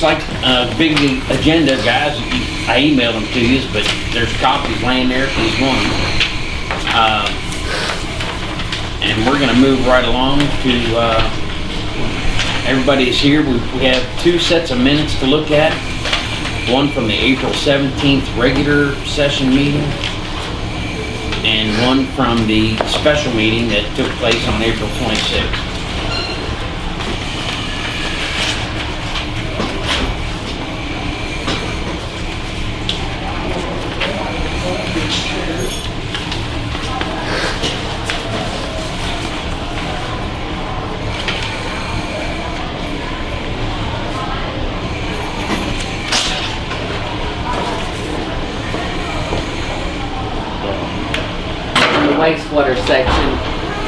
looks like a big agenda, guys. I emailed them to you, but there's copies laying there if you want. Uh, And we're gonna move right along to, uh, everybody's here. We we have two sets of minutes to look at. One from the April 17th regular session meeting and one from the special meeting that took place on April 26th. in the section,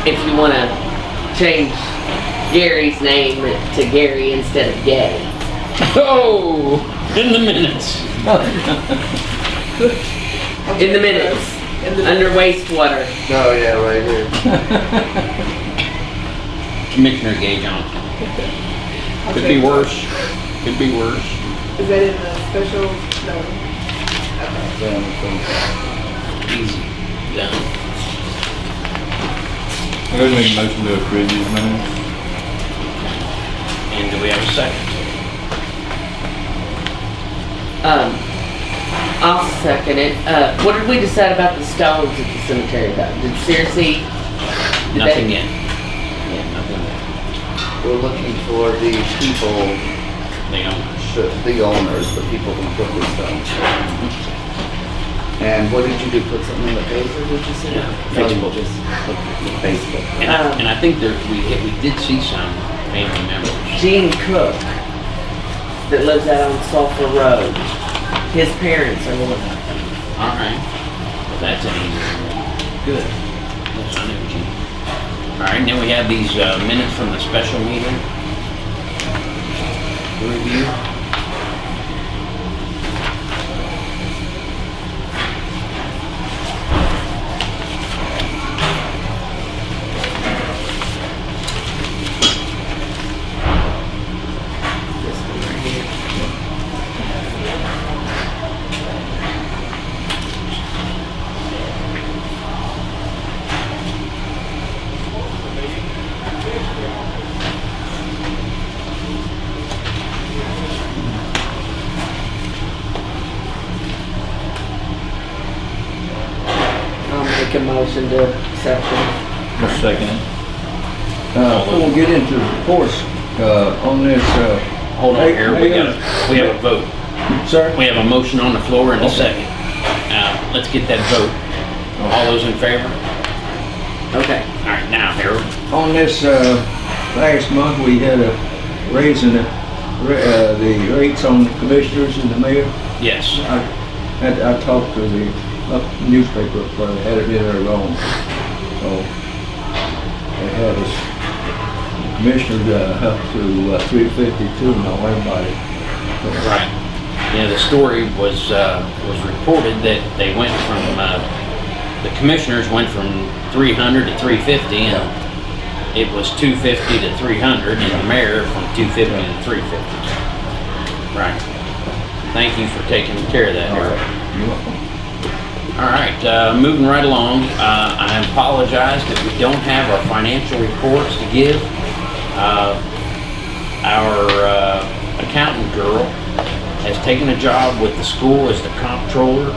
if you wanna change Gary's name to Gary instead of Gay. Oh, in the minutes. In the minutes, under wastewater. Oh, yeah, right here. Commissioner Gage on. Could be worse, could be worse. Is that in the special, no? Easy, done. I'm going to make a motion to approve these minutes. And do we have a second? Um, I'll second it. Uh, what did we decide about the stones at the cemetery though? Did seriously? did Nothing they- yet. Yeah, nothing yet. We're looking for the people, They don't. the the owners, the people who put this down. And what did you do, put something in the paper, did you say? Yeah, Facebook. Just Facebook. And I, Um, and I think there, we, we did see some family members. Gene Cook that lives out on Sulphur Road. His parents are living out there. All right. Well, that's an easy one. Good. Yes, I knew Gene. All right, and then we have these uh, minutes from the special meeting. Review. This one right here. I'll make a motion to accept them. A second. Uh, before we get into the reports, uh, on this, uh, Hold on Hey, here, we hey, got, a- we have a vote. sir? We have a motion on the floor and a second. Uh, let's get that vote. All those in favor? Okay. All right, now, Harold. On this, uh, last month, we had a raise in the, uh, the rates on the commissioners and the mayor. Yes. I, had- I talked to the uh, newspaper, but they had it in there wrong. So, they had us, commissioners, uh, up to uh, three fifty-two, now everybody. Right. Yeah, the story was, uh, was reported that they went from, uh, the commissioners went from three hundred to three fifty and it was two fifty to three hundred and the mayor from two fifty to three fifty. Right. Thank you for taking care of that, All right. You're welcome. All right, uh, moving right along, uh, I apologize that we don't have our financial reports to give. Uh, Our uh, accountant girl has taken a job with the school as the comptroller,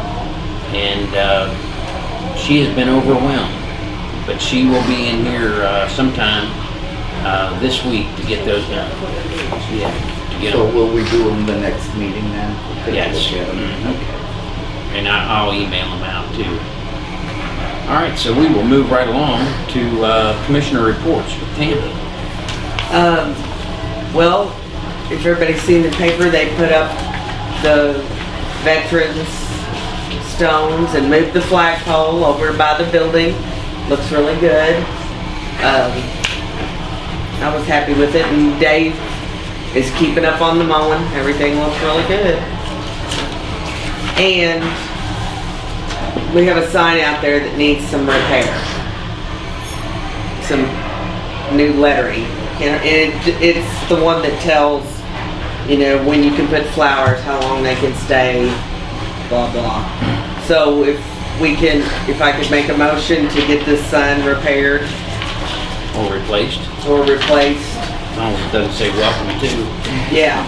and uh, she has been overwhelmed. But she will be in here uh, sometime uh, this week to get those done. Yeah, to get So them, will we do them the next meeting then? Take Yes. look at 'em? Mhm. Okay. and I- I'll email them out too. All right, so we will move right along to uh, commissioner reports with Tammy. Um, well, if everybody's seen the paper, they put up the veterans stones and moved the flagpole over by the building. Looks really good. Um, I was happy with it and Dave is keeping up on the mowing. Everything looks really good. And we have a sign out there that needs some repair. some new lettering. And it, it's the one that tells, you know, when you can put flowers, how long they can stay, blah, blah. So if we can, if I could make a motion to get this sign repaired Or replaced, or replaced, as long as it doesn't say welcome to. yeah.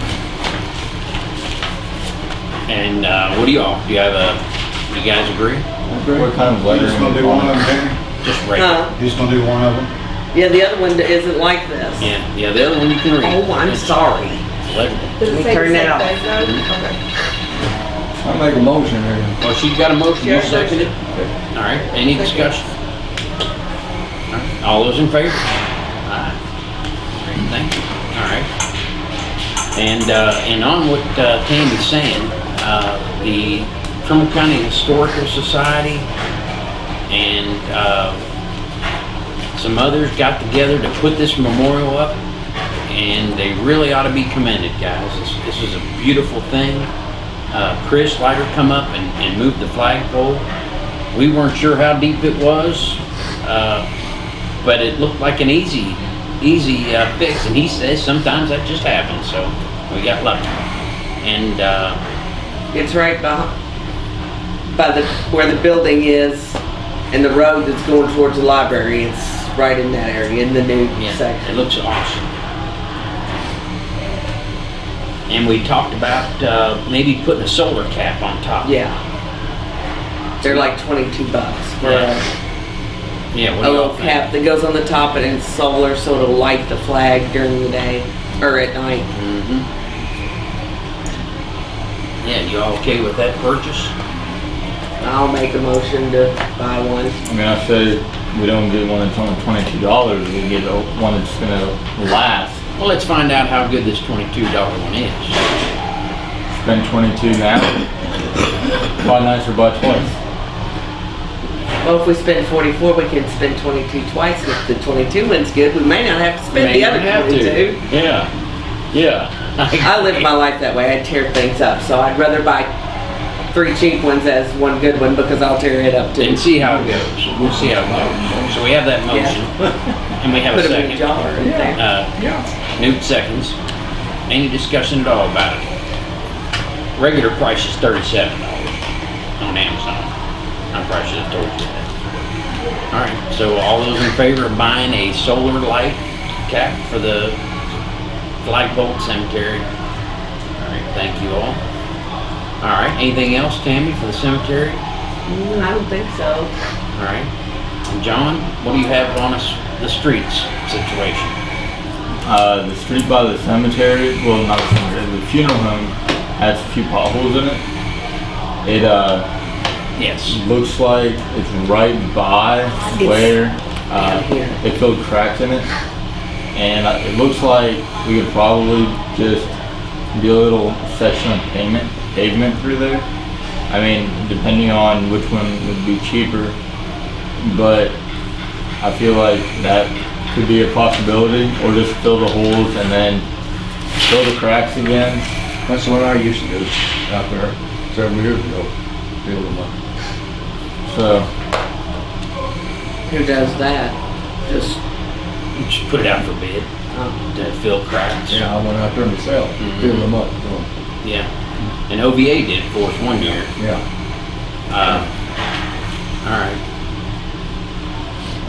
And, uh, what do y'all, do you have a, you guys agree? What kind of You just gonna do one of them, Danny? Just regular? Huh? You just gonna do one of them? Yeah, the other one isn't like this. Yeah, yeah, the other one you can read. Oh, I'm It's sorry. Legible. Does Let me it say turn the that off. Okay. I make a motion here. Well, she's got a motion, you Yeah. second it? All right, any discussion? All right, All those in favor? Aye. Great, Thank you. All right. And, uh, and on what uh, Tammy's saying, uh, the Trimble County Historical Society and, uh, some others got together to put this memorial up, and they really ought to be commended, guys. This, this is a beautiful thing. Uh, Chris Leiter come up and, and moved the flagpole. We weren't sure how deep it was, uh, but it looked like an easy, easy uh, fix. And he says sometimes that just happens, so we got lucky. And uh, It's right by, by the, where the building is and the road that's going towards the library. It's right in that area, in the new yeah, it looks awesome. And we talked about uh, maybe putting a solar cap on top. Yeah. They're like twenty-two bucks for a, Yeah, what a little cap that goes on the top and it's solar, so it'll light the flag during the day, or at night. hmm Yeah, you all okay with that purchase? I'll make a motion to buy one. I mean, I say we don't get one that's only twenty-two dollars, we get a- one that's gonna last. Well, let's find out how good this twenty-two dollar one is. Spend twenty-two now. Buy nicer, buy twice. Well, if we spend forty-four, we can spend twenty-two twice. If the twenty-two one's good, we may not have to spend May the other not have to. twenty-two. Yeah, yeah. I live my life that way. I tear things up, so I'd rather buy three cheap ones as one good one because I'll tear it up too. And see how it goes. We'll see how it goes. So we have that motion, and we have a Put them in a second. jar in there. Uh, Newt seconds. Any discussion at all about it? Regular price is thirty-seven dollars on Amazon. I probably should have told you that. All right, so all those in favor of buying a solar light cap for the flagpole cemetery? All right, thank you all. All right, anything else, Tammy, for the cemetery? Mm, I don't think so. All right. John, what do you have on us, the streets situation? Uh, the street by the cemetery, well, not the cemetery, the funeral home has a few potholes in it. It, uh, Yes. looks like it's right by It's where, uh, they filled cracks in it. And uh, it looks like we could probably just do a little section of pavement, pavement through there. I mean, depending on which one would be cheaper, but I feel like that could be a possibility, or just fill the holes and then fill the cracks again. That's what I used to do out there several years ago, fill them up. So, Who does that? Just, Just put it out for bid oh, to fill cracks. Yeah, I went out there myself, Mhm. build them up, so, Yeah. And OVA did it for us one year. yeah. Uh, all right.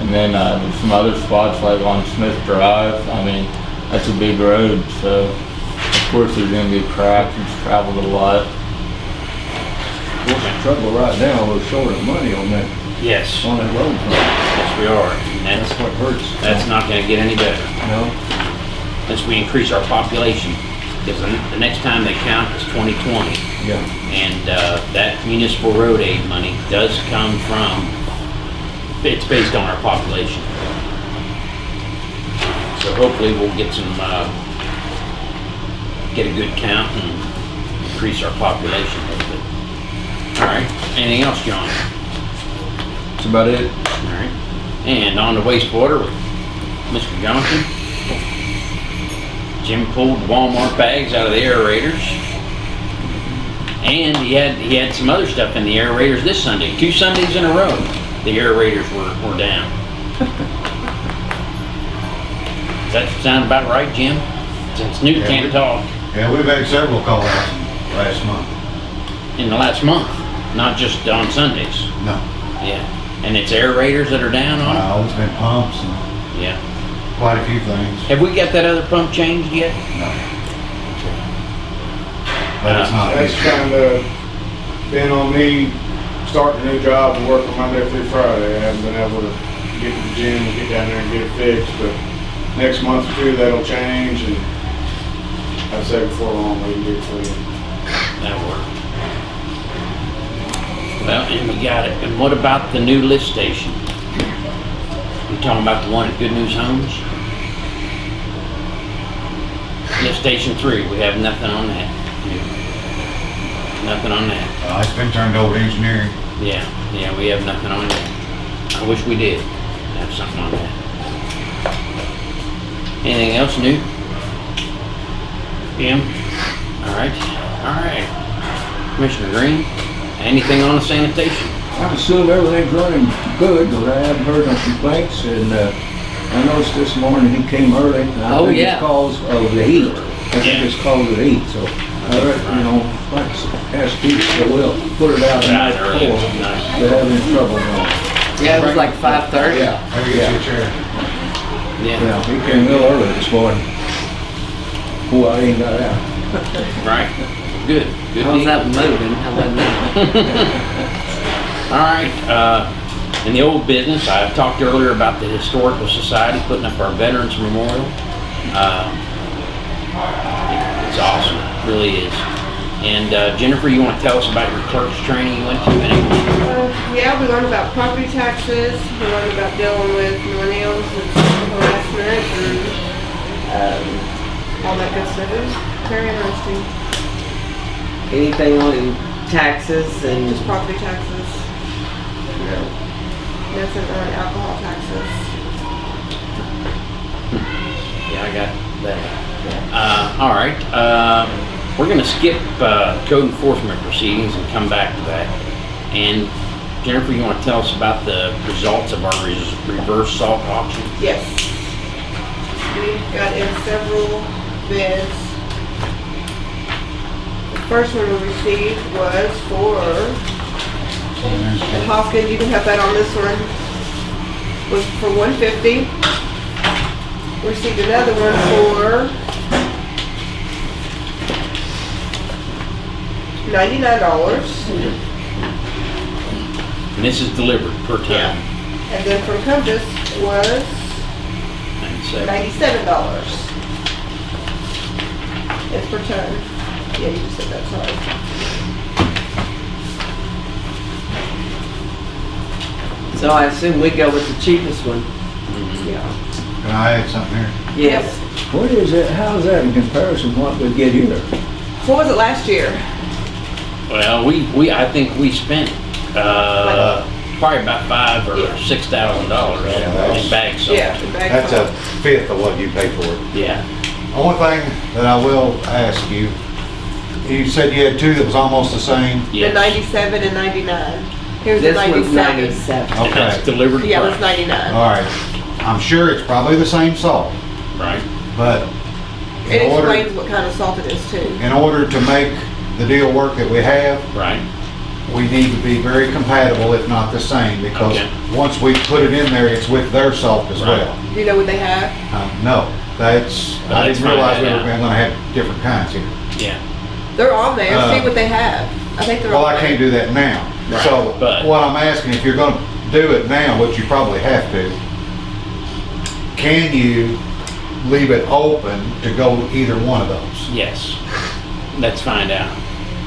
And then, uh, there's some other spots like on Smith Drive, I mean, that's a big road, so of course there's gonna be cracks, it's traveled a lot. What's the trouble right now, we're short of money on that, Yes. on that road fund. Yes, we are. And That's that's, what hurts. that's not gonna get any better No, unless we increase our population. Because the, the next time they count is twenty twenty. yeah. And, uh, that municipal road aid money does come from, it's based on our population. So hopefully we'll get some, uh, get a good count and increase our population a little bit. All right, anything else, John? That's about it. All right, and on the waste wastewater with Mr. Johnson. Jim pulled Walmart bags out of the aerators. And he had, he had some other stuff in the aerators this Sunday, two Sundays in a row, the aerators were, were down. Does that sound about right, Jim? Since Newt Yeah, can't we- talk Yeah, we've had several call outs last month. in the last month, not just on Sundays. No, Yeah. And it's aerators that are down on uh, it's been pumps and? Yeah. quite a few things. Have we got that other pump changed yet? But it's not, That's kind of been on me, starting a new job and working Monday through Friday. I haven't been able to get to the gym and get down there and get it fixed, but next month or two, that'll change and I'd say before long, we can get it for you. That'll work. Well, and we got it. And what about the new lift station? You're talking about the one at Good News Homes? Lift station three, we have nothing on that. Nothing on that. uh, it's been turned over to engineering. Yeah, yeah, we have nothing on that. I wish we did have something on that. Anything else new? Jim? All right, all right. Commissioner Green, anything on the sanitation? I assume everything's running good, but I haven't heard no complaints, and, uh, I noticed this morning he came early. and I Oh, think yeah. it's cause of the heat. I think it's cause of the heat, so, I reckon, you know, like, ask Pete, so we'll put it out the night Right, early, before. nice. They're having trouble now. Yeah, it was like five thirty. Yeah, Maybe get you a chair. Yeah, yeah, he came real early this morning. Boy, I ain't got out. right. Good, good How's deal. that moving? How wasn't that? All right, uh, in the old business, I talked earlier about the Historical Society putting up our Veterans Memorial. Uh, It's awesome, it really is. And uh, Jennifer, you want to tell us about your clerk's training you went to? And Uh, yeah, we learned about property taxes, we learned about dealing with millennials and sexual harassment and, um, all that good stuff. It was very interesting, Anything on taxes and, just property taxes. No, nothing on alcohol taxes. Yeah, I got that. Uh, all right, um, we're gonna skip, uh, code enforcement proceedings and come back to that. And Jennifer, you wanna tell us about the results of our reverse salt auction? Yes. We've got in several bids. The first one we received was for, and Hopkins, you can have that on this one, was for one fifty. Received another one for ninety-nine dollars. And this is delivered per Yeah. ton. And then from Compass was Ninety-seven. ninety-seven dollars. It's per ton. Yeah, you just said that, sorry. so I assume we go with the cheapest one. Mm-hmm. Yeah. Can I add something here? Yes. What is it, how's that in comparison to what we get here? What was it last year? Well, we, we, I think we spent, uh, probably about five or Yeah. six thousand dollars Yeah, that's- in bags sold. Yeah. the bag That's a fifth of what you pay for it. Yeah, Only thing that I will ask you, you said you had two that was almost the same. The yes. ninety-seven and ninety-nine. Here's the This one's ninety-seven. ninety-seven. And that's Okay, delivered Yeah, it was price, ninety-nine. all right. I'm sure it's probably the same salt, right? but It in order, explains what kind of salt it is too. in order to make the deal work that we have, Right, we need to be very compatible, if not the same, because Okay. once we put it in there, it's with their salt as Right. well. Do you know what they have? Um, No, that's, I Let's didn't find realize we that were out. gonna have different kinds here. yeah, They're on there. Uh, See what they have. I think they're Well, on I there. can't do that now. Right, So but- what I'm asking, if you're gonna do it now, which you probably have to, can you leave it open to go either one of those? yes. Let's find out.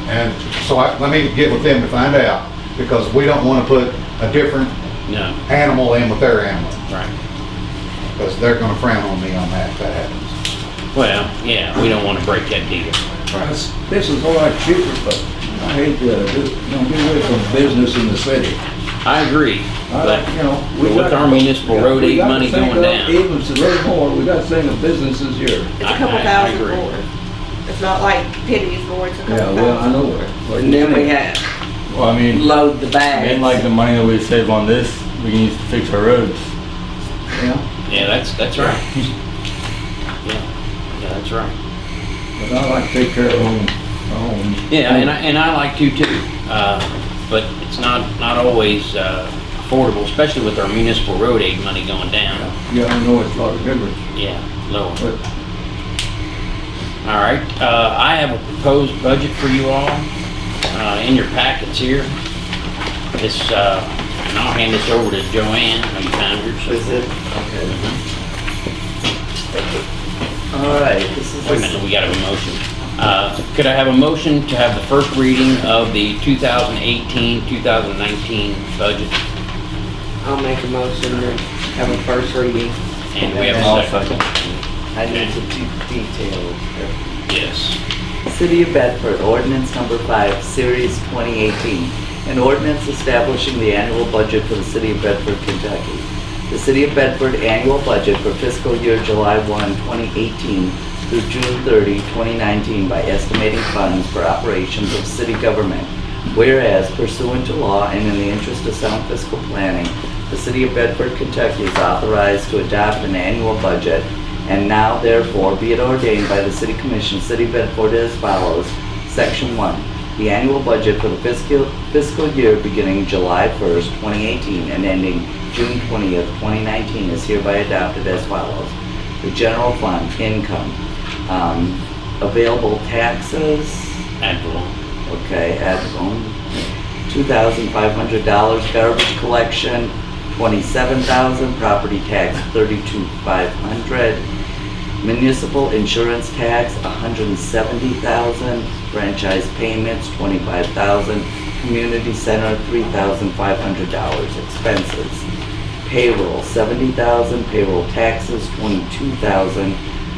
And so I, let me get with them to find out, because we don't wanna put a different No, animal in with their animal, right. because they're gonna frown on me on that if that happens. Well, yeah, we don't want to break that deal. This this is a lot cheaper, but I hate to, uh, do- you know, get away from business in the city. I agree, I but you know. we with got- our municipal yeah, road aid money going of down. Even if it's more, we got to think of businesses here. It's I- a couple I- I thousand agree. more. It's not like pennies more. It's a couple Yeah, well, I know where. where And then we think. had Well, I mean, load the bags. and like the money that we save on this, we can use to fix our roads. Yeah. yeah, that's, that's right. Yeah, yeah, that's right. But I like to take care of them, my own. Yeah, and I, and I like to too, uh, but it's not, not always, uh, affordable, especially with our municipal road aid money going down. Yeah, I know it's a lot of difference, Yeah, lower. but All right, uh, I have a proposed budget for you all, uh, in your packets here. This, uh, and I'll hand this over to Joanne, how you found yours. Is it? Okay. All right, this is. Wait a minute, we gotta a motion. Uh, could I have a motion to have the first reading of the 2018, 2019 budget? I'll make a motion to have a first reading. And we have I'll a second. I need to be detailed. Yes. City of Bedford, ordinance number five, series 2018. An ordinance establishing the annual budget for the city of Bedford, Kentucky. The city of Bedford annual budget for fiscal year July 1, 2018 through June 30, 2019 by estimating funds for operations of city government. Whereas pursuant to law and in the interest of sound fiscal planning, the city of Bedford, Kentucky is authorized to adopt an annual budget and now therefore be it ordained by the City Commission, City of Bedford as follows. Section 1. The annual budget for the fiscal, fiscal year beginning July 1st, 2018 and ending June 20th, 2019 is hereby adopted as follows. The general fund, income, um, available taxes, Ad valorem. Okay, ad two thousand five hundred dollars, garbage collection, twenty-seven thousand, property tax, thirty-two five hundred, municipal insurance tax, a hundred and seventy thousand, franchise payments, twenty-five thousand, community center, three thousand five hundred dollars, expenses, payroll, seventy thousand, payroll taxes, twenty-two thousand,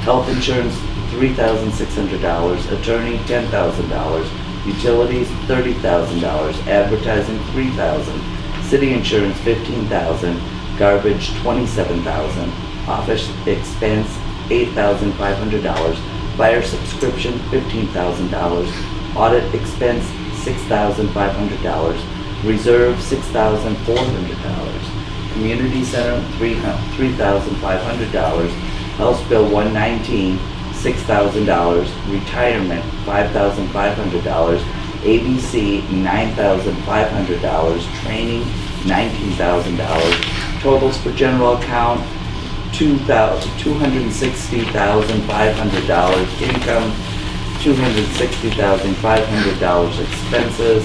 health insurance, three thousand six hundred dollars, attorney, ten thousand dollars, utilities, thirty thousand dollars, advertising, three thousand, city insurance, fifteen thousand, garbage, twenty-seven thousand, office expense, eight thousand five hundred dollars, fire subscription, fifteen thousand dollars, audit expense, six thousand five hundred dollars, reserve, six thousand four hundred dollars, community center, three three thousand five hundred dollars, House Bill one nineteen, six thousand dollars, retirement, five thousand five hundred dollars, ABC, nine thousand five hundred dollars, training, nineteen thousand dollars, totals for general account, two thousand, two hundred and sixty thousand five hundred dollars, income, two hundred sixty thousand five hundred dollars, expenses,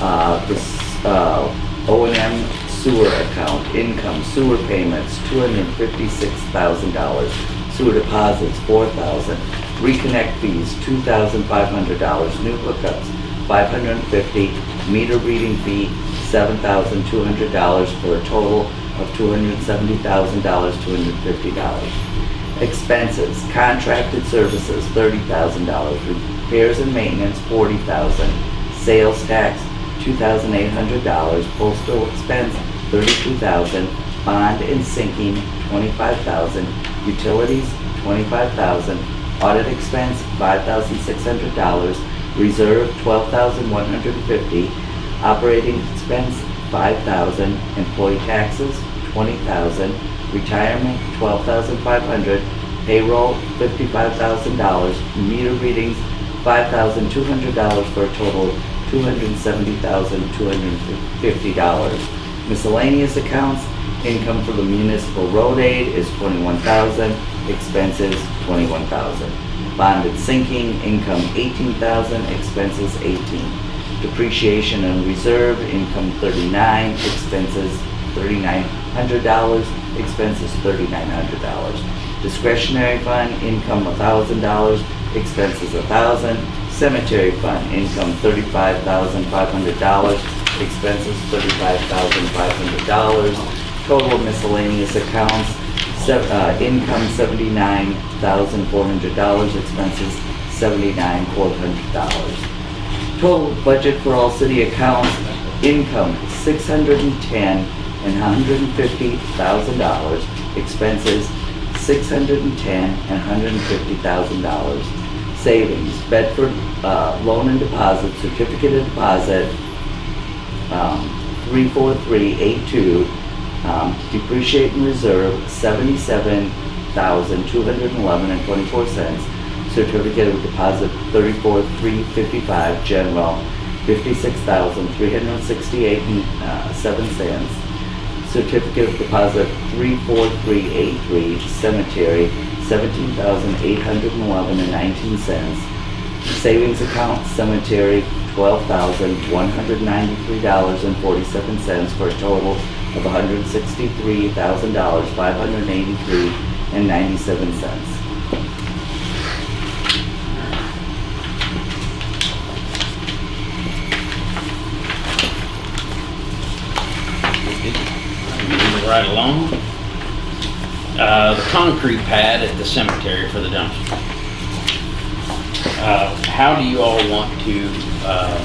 uh, this, uh, O and M sewer account, income, sewer payments, two hundred and fifty-six thousand dollars, sewer deposits, four thousand, reconnect fees, two thousand five hundred dollars, new hookups, five hundred and fifty, meter reading fee, seven thousand two hundred dollars, for a total of two hundred and seventy thousand dollars, two hundred and fifty dollars. Expenses, contracted services, thirty thousand dollars, repairs and maintenance, $40,000. sales tax, two thousand eight hundred dollars, postal expense, $32,000. bond and sinking, $25,000. utilities, $25,000. audit expense, five thousand six hundred dollars, reserve, $12,150. operating expense, five thousand, employee taxes, twenty thousand, retirement, twelve thousand five hundred, payroll, fifty-five thousand dollars, meter readings, five thousand two hundred dollars for a total of two hundred and seventy thousand two hundred and fifty dollars. Miscellaneous accounts, income for the municipal road aid is twenty-one thousand, expenses twenty-one thousand. Bonded sinking, income eighteen thousand, expenses eighteen. Depreciation and reserve, income thirty-nine, expenses thirty-nine hundred dollars, expenses thirty-nine hundred dollars. Discretionary fund, income thousand dollars, expenses a thousand. Cemetery fund, income thirty-five thousand five hundred dollars, expenses thirty-five thousand five hundred dollars. Total miscellaneous accounts, uh, income seventy-nine thousand four hundred dollars, expenses seventy-nine four hundred dollars. Total budget for all city accounts, income six hundred and hundred and fifty thousand dollars, expenses six hundred and ten and hundred and fifty thousand dollars. Savings, Bedford, uh, loan and deposit, certificate of deposit, um, three four three eight two, Um, depreciate and reserve, seventy-seven thousand, two hundred and eleven and twenty-four cents. Certificate of deposit, thirty-four, three fifty-five, general, fifty-six thousand, three hundred and sixty-eight and, uh, seven cents. Certificate of deposit, three, four, three, eight, three, cemetery, seventeen thousand, eight hundred and eleven and nineteen cents. Savings account, cemetery, twelve thousand, one hundred ninety-three dollars and forty-seven cents for a total of hundred sixty-three thousand dollars, and ninety-seven cents. Moving right along. Uh, the concrete pad at the cemetery for the dumpster. Uh, how do you all want to, uh,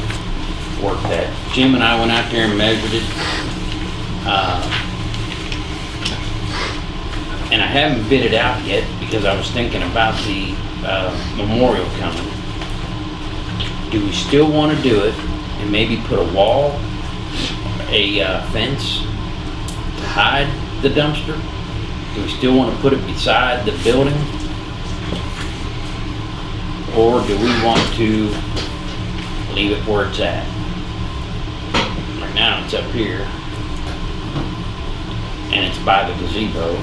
work that? Jim and I went out there and measured it. Uh, And I haven't bid it out yet because I was thinking about the, uh, memorial coming. Do we still wanna do it and maybe put a wall, a, uh, fence to hide the dumpster? Do we still want to put it beside the building? Or do we want to leave it where it's at? Right now, it's up here. And it's by the gazebo.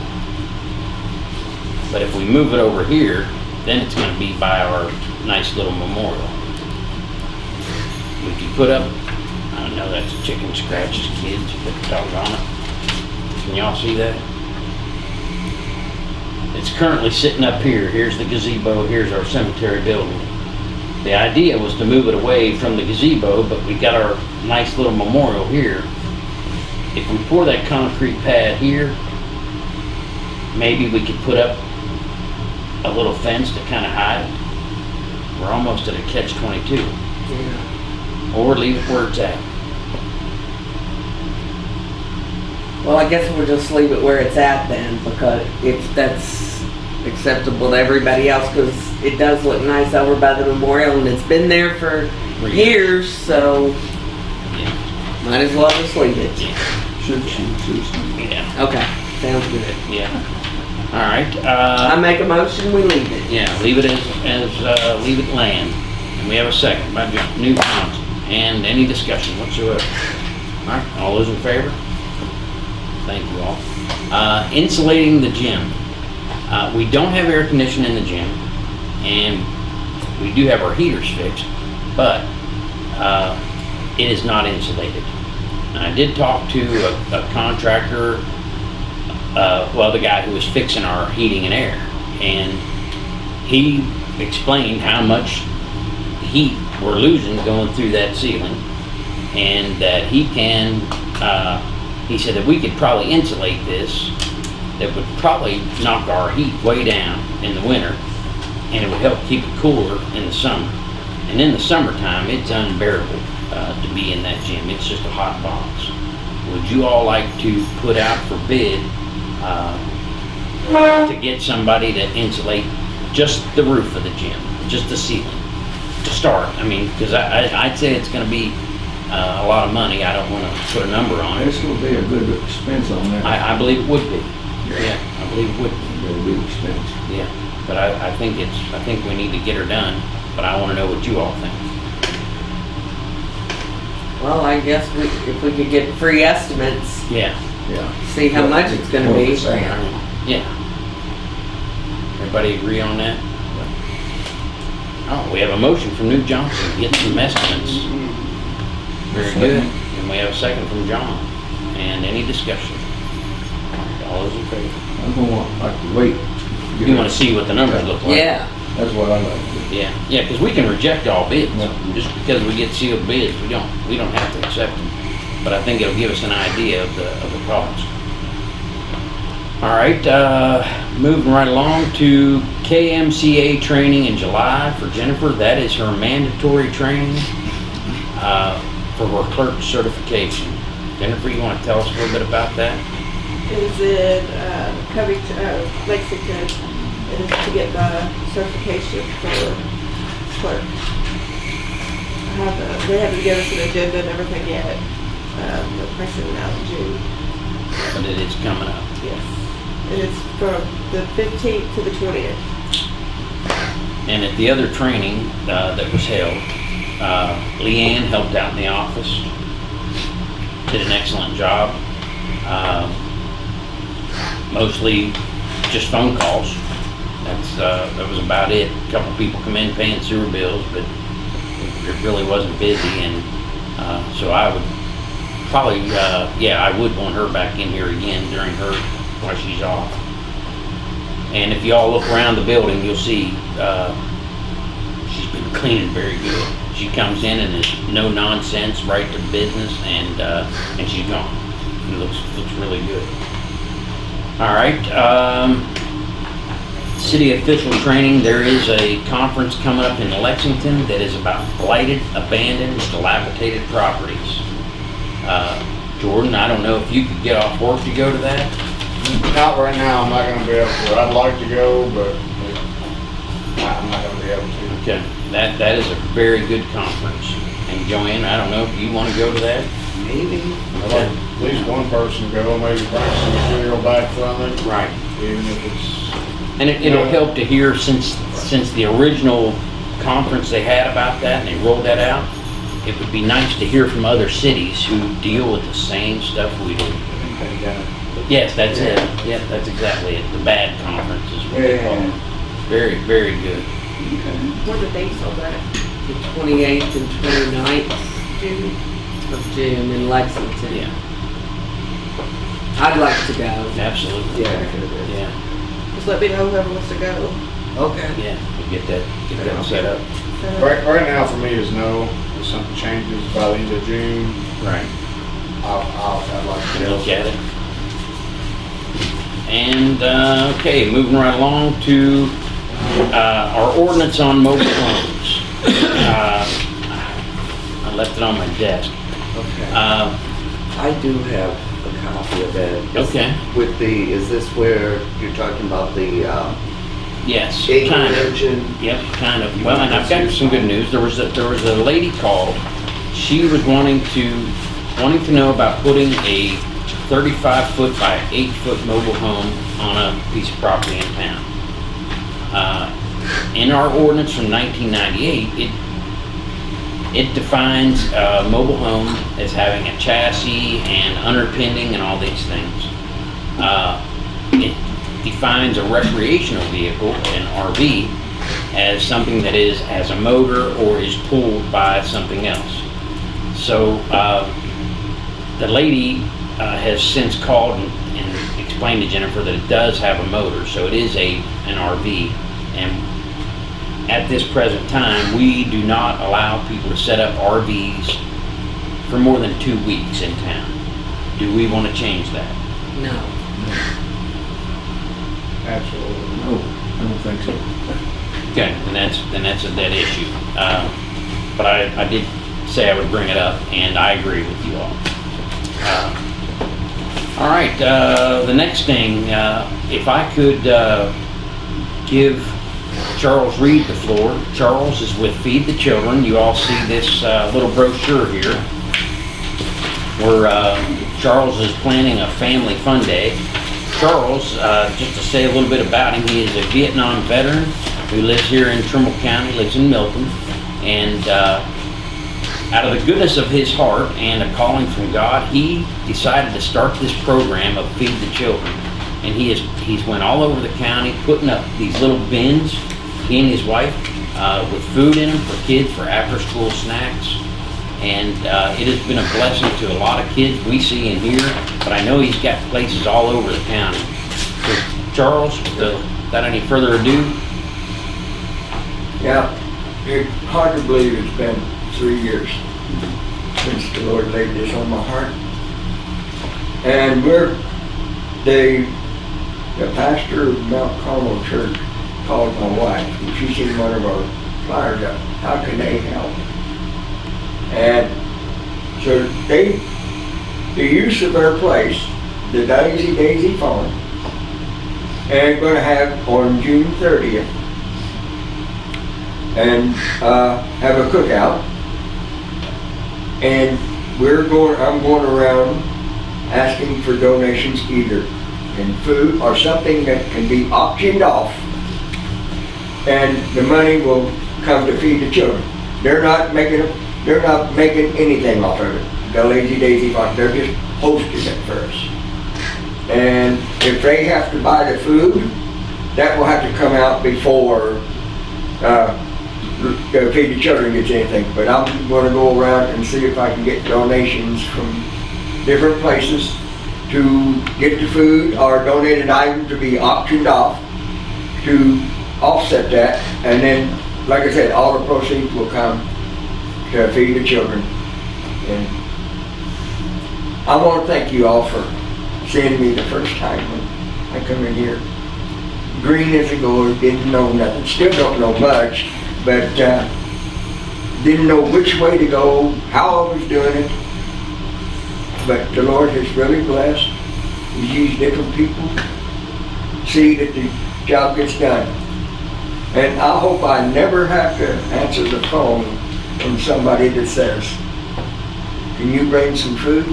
But if we move it over here, then it's gonna be by our nice little memorial. We could put up, I don't know that's a chicken scratches, kids, but doggone it. Can y'all see that? It's currently sitting up here. Here's the gazebo, here's our cemetery building. The idea was to move it away from the gazebo, but we got our nice little memorial here. If we pour that concrete pad here, maybe we could put up a little fence to kind of hide it. We're almost at a catch twenty-two. Or leave it where it's at. Well, I guess we'll just leave it where it's at then, because if that's acceptable to everybody else, because it does look nice over by the memorial, and it's been there for For years, so Yeah. might as well just leave it. Should she, Susan? Yeah, Okay, sounds good. yeah. All right, I uh, make a motion, we leave it. yeah, leave it as, as, uh, leave it land. And we have a second by Jo- Newt Johnson. And any discussion whatsoever? All right, all those in favor? Thank you all. Uh, insulating the gym. Uh, we don't have air conditioning in the gym, and we do have our heaters fixed, but, uh, it is not insulated. And I did talk to a, a contractor, uh, well, the guy who was fixing our heating and air, and he explained how much heat we're losing going through that ceiling, and that he can, uh, he said that we could probably insulate this, that would probably knock our heat way down in the winter, and it would help keep it cooler in the summer. And in the summertime, it's unbearable uh, to be in that gym. It's just a hot box. Would you all like to put out for bid uh, to get somebody to insulate just the roof of the gym, just the ceiling, to start? I mean, because I'd say it's going to be uh, a lot of money. I don't want to put a number on it. It's gonna be a good expense on that. I, I believe it would be. Yeah, I believe it would be. It'll be expense. Yeah, but I, I think it's, I think we need to get her done, but I wanna know what you all think. Well, I guess we, if we could get free estimates, Yeah. Yeah. see how much it's gonna be. 1%. Yeah. Everybody agree on that? Oh, we have a motion from Newt Johnson, to get some estimates. Very good. And we have a second from John. And any discussion? All those in favor? I'm gonna like to wait. You wanna see what the numbers look like? Yeah, That's what I like to do. Yeah, yeah, because we can reject all bids. Yeah. Just because we get sealed bids, we don't, we don't have to accept them. But I think it'll give us an idea of the, of the cost. All right, uh, moving right along to KMCA training in July for Jennifer. That is her mandatory training, uh, for her clerk certification. Jennifer, you want to tell us a little bit about that? Is it, uh, Covington, uh, Lexington, it is to get the certification for clerk. I have, uh, they haven't given us an agenda and everything yet, um, the person out in June. but it is coming up. Yes. And it's from the fifteenth to the twentieth. And at the other training uh, that was held, uh, Leanne helped out in the office, did an excellent job. Um, Mostly just phone calls. That's, uh, that was about it. A Couple people come in paying sewer bills, but it really wasn't busy and uh, so I would probably, uh, yeah, I would want her back in here again during her, while she's off. And if y'all look around the building, you'll see, uh, she's been cleaning very good. She comes in and is no nonsense, right to business, and, uh, and she's gone. It looks, looks really good. All right, um, city official training, there is a conference coming up in Lexington that is about blighted, abandoned, dilapidated properties. Uh, Jordan, I don't know if you could get off work to go to that? Not right now, I'm not gonna be able to. I'd like to go, but I'm not gonna be able to. Okay, that, that is a very good conference. And Joanne, I don't know if you want to go to that? Maybe. I'd like at least one person go, maybe bring some material back from it, Right. even if it's, And it, it'll help to hear since, since the original conference they had about that and they rolled that out, it would be nice to hear from other cities who deal with the same stuff we do. Yes, that's it. Yeah, that's exactly it. The bad conference is what they call it. Very, very good. What are the dates on that? The 28th and 29th June? of June in Lexington. Yeah, I'd like to go. absolutely. Yeah. Yeah, Just let me know whoever wants to go. Okay. yeah, we'll get that, get that set up. right, right now for me is no. If something changes by the end of June, Right. I'll, I'll, I'd like to and go. look at it. And, uh, okay, moving right along to, uh, our ordinance on mobile homes. Uh, I left it on my desk. Okay. Uh, I do have a copy of that. okay, With the, is this where you're talking about the, um, yes, kind of. acreage and? Yep, kind of. Well, and I've got some good news. There was a, there was a lady called. She was wanting to, wanting to know about putting a 35 foot by 8 foot mobile home on a piece of property in town. Uh, In our ordinance from 1998, it, it defines a mobile home as having a chassis and underpinning and all these things. Uh, It defines a recreational vehicle, an RV, as something that is, has a motor or is pulled by something else. So, uh, the lady uh, has since called and, and explained to Jennifer that it does have a motor, so it is a, an RV. And at this present time, we do not allow people to set up RVs for more than two weeks in town. Do we want to change that? No. Absolutely. No, I don't think so. Okay, then that's, then that's a dead issue. Uh, But I, I did say I would bring it up, and I agree with you all. Uh, All right, uh, the next thing, uh, if I could uh, give Charles Reed the floor. Charles is with Feed the Children. You all see this uh, little brochure here, where uh, Charles is planning a family fun day. Charles, uh, just to say a little bit about him, he is a Vietnam veteran who lives here in Trimble County, lives in Milton, and uh, out of the goodness of his heart and a calling from God, he decided to start this program of Feed the Children. And he has he's went all over the county putting up these little bins, he and his wife, uh, with food in them for kids for after-school snacks. And uh, it has been a blessing to a lot of kids we see in here. but I know he's got places all over the county. So Charles, without any further ado, Yeah, it's hard to believe it's been three years since the Lord laid this on my heart. And we're, the, the pastor of Mount Carmel Church called my wife, and she seen one of our flyers up, how can they help? And so they, the use of their place, the Daisy Daisy Farm, and gonna have on June thirtieth, and uh, have a cookout. And we're going, I'm going around asking for donations either in food or something that can be auctioned off. And the money will come to feed the children. They're not making, they're not making anything off of it. The Lazy Daisy Fund, they're just hosting it first. And if they have to buy the food, that will have to come out before, uh, the Feed the Children gets anything. But I'm gonna go around and see if I can get donations from different places to get the food or donated items to be auctioned off to offset that. And then, like I said, all the proceeds will come to feed the children. And I want to thank you all for seeing me the first time when I come in here. Green as a gourd, didn't know nothing, still don't know much, but uh, didn't know which way to go, how I was doing it. But the Lord has really blessed. He's used different people, see that the job gets done. And I hope I never have to answer the phone from somebody that says, can you bring some food?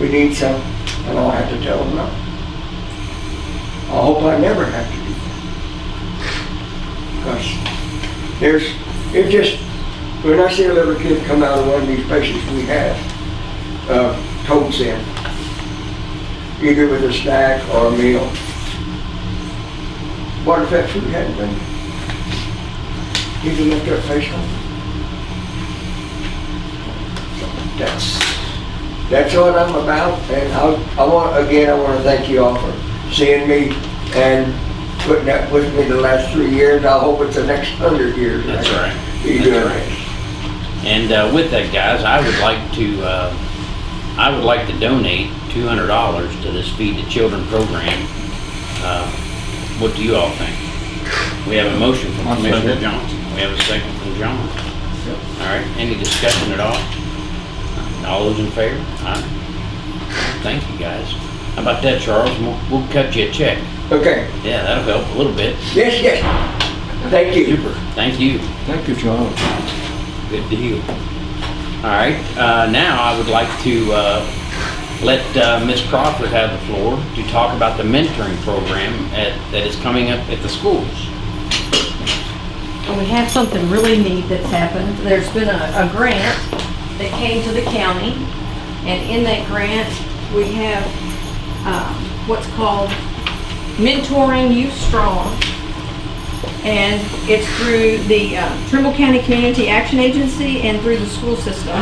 We need some, and I'll have to tell them no. I hope I never have to do that. Because there's, it just, when I see a little kid come out of one of these places we have, uh, totes in, either with a snack or a meal, what if that food hadn't been? You can lift their face on. That's, that's what I'm about, and I, I want, again, I want to thank you all for seeing me and putting up with me the last three years. I hope it's the next hundred years. That's right. That's right. And uh, with that, guys, I would like to, uh, I would like to donate two hundred dollars to this Feed the Children program. Uh, What do you all think? We have a motion from I'll Commissioner. Johnson. We have a second from John. All right, any discussion at all? All those in favor? Aye. Thank you, guys. How about that, Charles? We'll, we'll cut you a check. Okay, Yeah, that'll help a little bit. yes, yes. Thank you. Super. Thank you. Thank you, Charles. Good deal. All right, uh, now I would like to, uh, let, uh, Ms. Crawford have the floor to talk about the mentoring program at, that is coming up at the schools. We have something really neat that's happened. There's been a, a grant that came to the county, and in that grant, we have, um, what's called Mentoring Youth Strong. And it's through the uh, Trimble County Community Action Agency and through the school system.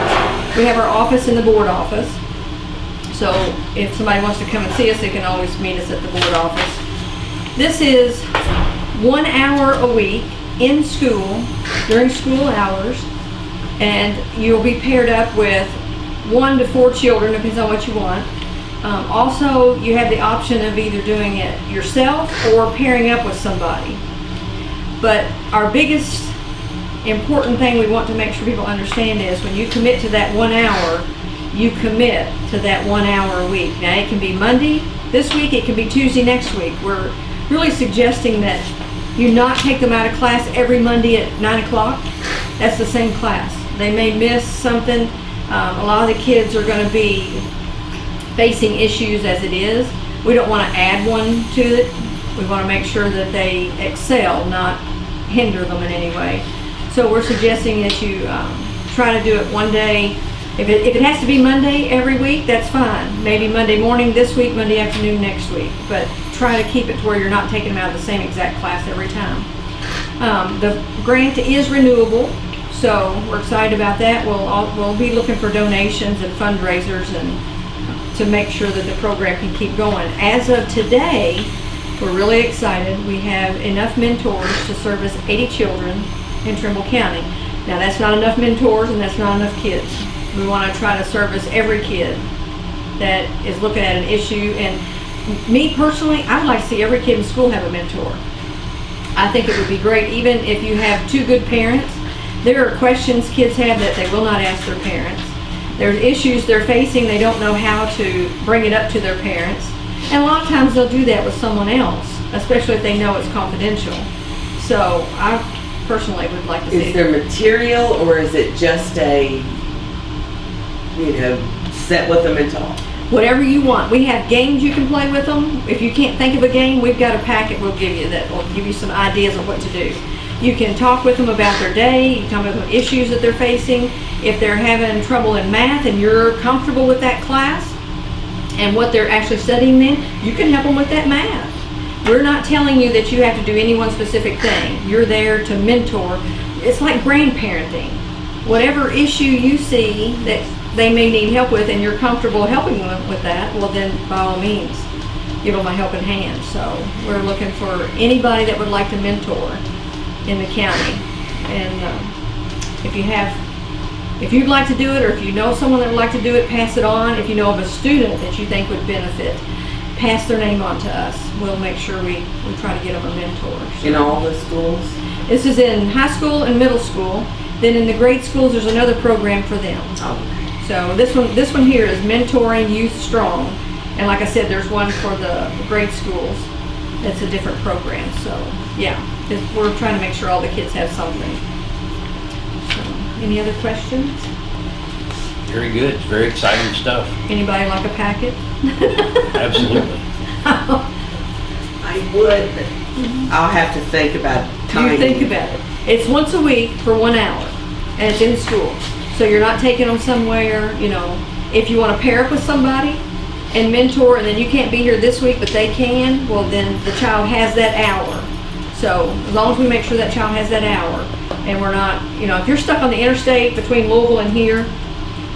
We have our office in the board office. So if somebody wants to come and see us, they can always meet us at the board office. This is one hour a week in school during school hours. And you'll be paired up with one to four children, depends on what you want. Um, also, you have the option of either doing it yourself or pairing up with somebody. But our biggest important thing we want to make sure people understand is when you commit to that one hour, you commit to that one hour a week. Now, it can be Monday this week, it can be Tuesday next week. We're really suggesting that you not take them out of class every Monday at nine o'clock. That's the same class. They may miss something. Um, a lot of the kids are gonna be facing issues as it is. We don't want to add one to it. We want to make sure that they excel, not hinder them in any way. So we're suggesting that you um, try to do it one day. If it, if it has to be Monday every week, that's fine. Maybe Monday morning this week, Monday afternoon next week. But try to keep it to where you're not taking them out of the same exact class every time. Um, the grant is renewable, so we're excited about that. We'll, all- we'll be looking for donations and fundraisers and to make sure that the program can keep going. As of today, we're really excited. We have enough mentors to service 80 children in Trimble County. Now, that's not enough mentors and that's not enough kids. We want to try to service every kid that is looking at an issue. And me personally, I would like to see every kid in school have a mentor. I think it would be great, even if you have two good parents. There are questions kids have that they will not ask their parents. There's issues they're facing, they don't know how to bring it up to their parents. And a lot of times they'll do that with someone else, especially if they know it's confidential. So I personally would like to see. Is there material or is it just a, you know, sit with them and talk? whatever you want. We have games you can play with them. If you can't think of a game, we've got a packet we'll give you that will give you some ideas of what to do. You can talk with them about their day, you can talk about issues that they're facing. If they're having trouble in math and you're comfortable with that class and what they're actually studying then, you can help them with that math. We're not telling you that you have to do any one specific thing. You're there to mentor. It's like grandparenting. Whatever issue you see that they may need help with and you're comfortable helping them with that, well then by all means, give them a helping hand. So we're looking for anybody that would like to mentor in the county. And um, if you have, if you'd like to do it or if you know someone that would like to do it, pass it on. If you know of a student that you think would benefit, pass their name on to us. We'll make sure we, we try to get them a mentor. In all the schools? This is in high school and middle school. Then in the grade schools, there's another program for them. Oh, So this one, this one here is mentoring youth strong. And like I said, there's one for the grade schools. It's a different program. So yeah, we're trying to make sure all the kids have something. So, any other questions? Very good, it's very exciting stuff, Anybody like a packet? absolutely. I would, but I'll have to think about timing. You think about it. It's once a week for one hour, and it's in school. So you're not taking them somewhere, you know, if you want to pair up with somebody and mentor, and then you can't be here this week, but they can, well, then the child has that hour. So as long as we make sure that child has that hour, and we're not, you know, if you're stuck on the interstate between Louisville and here,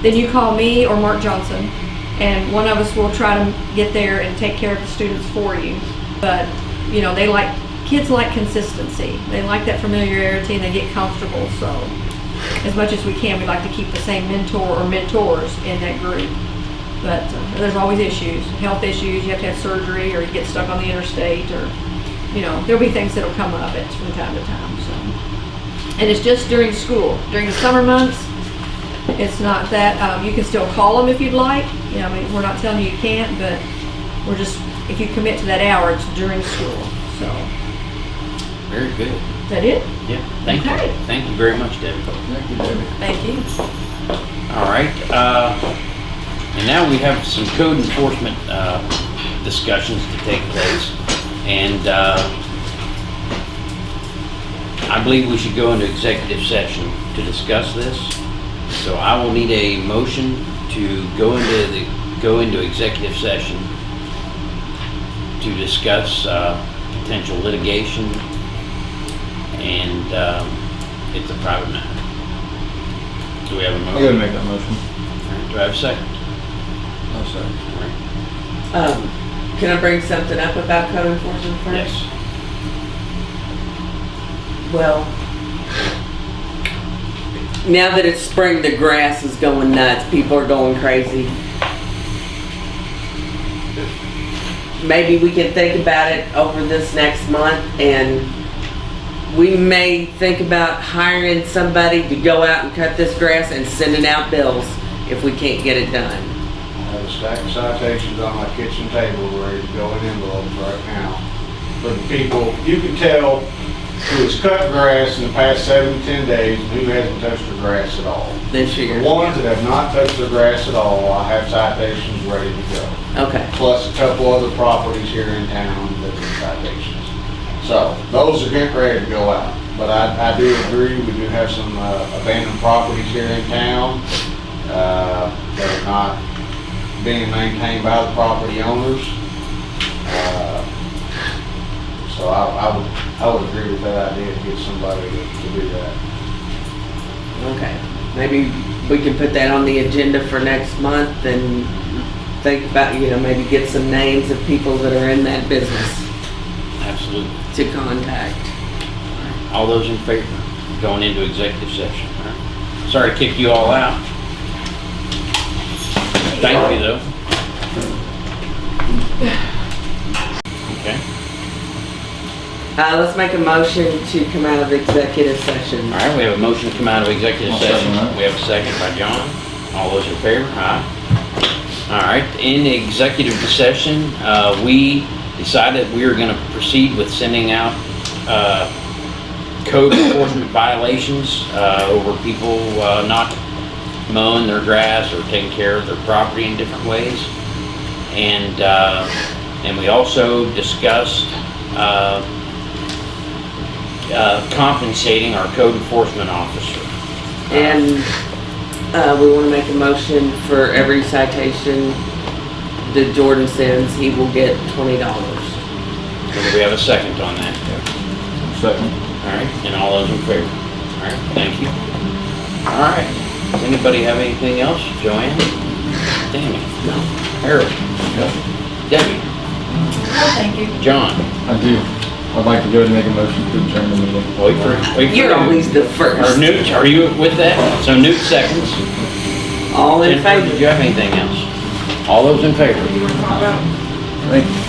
then you call me or Mark Johnson, and one of us will try to get there and take care of the students for you. But, you know, they like, kids like consistency. They like that familiarity and they get comfortable, so as much as we can, we like to keep the same mentor or mentors in that group. But uh, there's always issues, health issues, you have to have surgery, or you get stuck on the interstate, or, you know, there'll be things that'll come up from time to time. And it's just during school. During the summer months, it's not that, um, you can still call them if you'd like. You know, I mean, we're not telling you you can't, but we're just, if you commit to that hour, it's during school, so. Very good, Is that it? yeah, thank you, thank you very much, Debbie. Thank you, Debbie. Thank you. All right, uh, and now we have some code enforcement, uh, discussions to take place. And, uh, I believe we should go into executive session to discuss this. So I will need a motion to go into the, go into executive session to discuss, uh, potential litigation. And, um, it's a private matter. Do we have a I motion? gotta make that motion. Do I have a second? I'll say. Um, can I bring something up about code enforcement first? Yes. Well, now that it's spring, the grass is going nuts. People are going crazy. Maybe we can think about it over this next month and we may think about hiring somebody to go out and cut this grass and sending out bills if we can't get it done. I have a stack of citations on my kitchen table ready to go in envelopes right now. The people, you can tell who has cut grass in the past seven to ten days and who hasn't touched their grass at all. This The ones that have not touched their grass at all, I have citations ready to go. Okay. Plus a couple other properties here in town that are citations. So those are getting ready to go out. But I, I do agree, we do have some uh, abandoned properties here in town, uh, that are not being maintained by the property owners. Uh, So I, I would, I would agree with that idea to get somebody to, to do that. Okay, maybe we can put that on the agenda for next month and think about, you know, maybe get some names of people that are in that business Absolutely. to contact. All those in favor, going into executive session. all right? Sorry to kick you all out. Thank you, though. Okay, Uh, let's make a motion to come out of executive session. all right, we have a motion to come out of executive I'll second session. that. We have a second by John. All those in favor, aye. All right, in executive session, uh, we decided we were gonna proceed with sending out, uh, code enforcement violations, uh, over people, uh, not mowing their grass or taking care of their property in different ways. And, uh, and we also discussed, uh, uh, compensating our code enforcement officer. And, uh, we wanna make a motion for every citation that Jordan sends, he will get twenty dollars. So do we have a second on that? Second. All right, and all those in favor? All right, thank you. All right, does anybody have anything else? Joanne? Tammy? No. Harold? Debbie? No, Thank you. John? I do. I'd like to go ahead and make a motion to adjourn the meeting. Wait for, wait for. You're Newt. always the Or first. Newt, are you with that? So Newt seconds. All in Jennifer, favor? did you have anything else? All those in favor? Thank you.